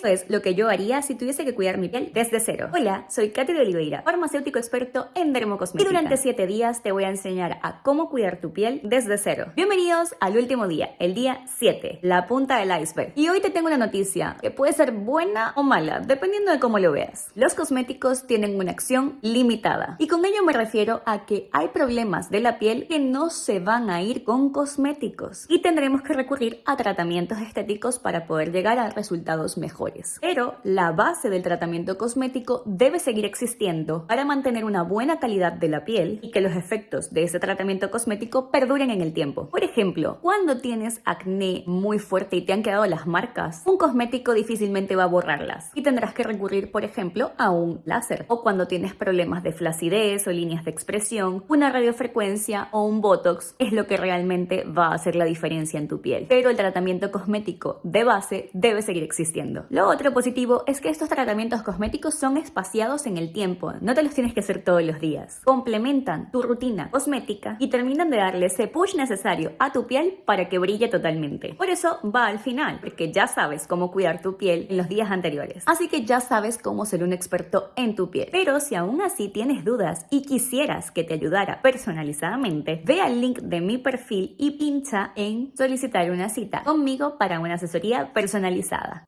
Esto es lo que yo haría si tuviese que cuidar mi piel desde cero. Hola, soy Katy de Oliveira, farmacéutico experto en dermocosmética. Y durante 7 días te voy a enseñar a cómo cuidar tu piel desde cero. Bienvenidos al último día, el día 7, la punta del iceberg. Y hoy te tengo una noticia que puede ser buena o mala, dependiendo de cómo lo veas. Los cosméticos tienen una acción limitada. Y con ello me refiero a que hay problemas de la piel que no se van a ir con cosméticos. Y tendremos que recurrir a tratamientos estéticos para poder llegar a resultados Pero la base del tratamiento cosmético debe seguir existiendo para mantener una buena calidad de la piel y que los efectos de ese tratamiento cosmético perduren en el tiempo. Por ejemplo, cuando tienes acné muy fuerte y te han quedado las marcas, un cosmético difícilmente va a borrarlas y tendrás que recurrir, por ejemplo, a un láser. O cuando tienes problemas de flacidez o líneas de expresión, una radiofrecuencia o un botox es lo que realmente va a hacer la diferencia en tu piel. Pero el tratamiento cosmético de base debe seguir existiendo. Lo otro positivo es que estos tratamientos cosméticos son espaciados en el tiempo, no te los tienes que hacer todos los días. Complementan tu rutina cosmética y terminan de darle ese push necesario a tu piel para que brille totalmente. Por eso va al final, porque ya sabes cómo cuidar tu piel en los días anteriores. Así que ya sabes cómo ser un experto en tu piel. Pero si aún así tienes dudas y quisieras que te ayudara personalizadamente, ve al link de mi perfil y pincha en solicitar una cita conmigo para una asesoría personalizada.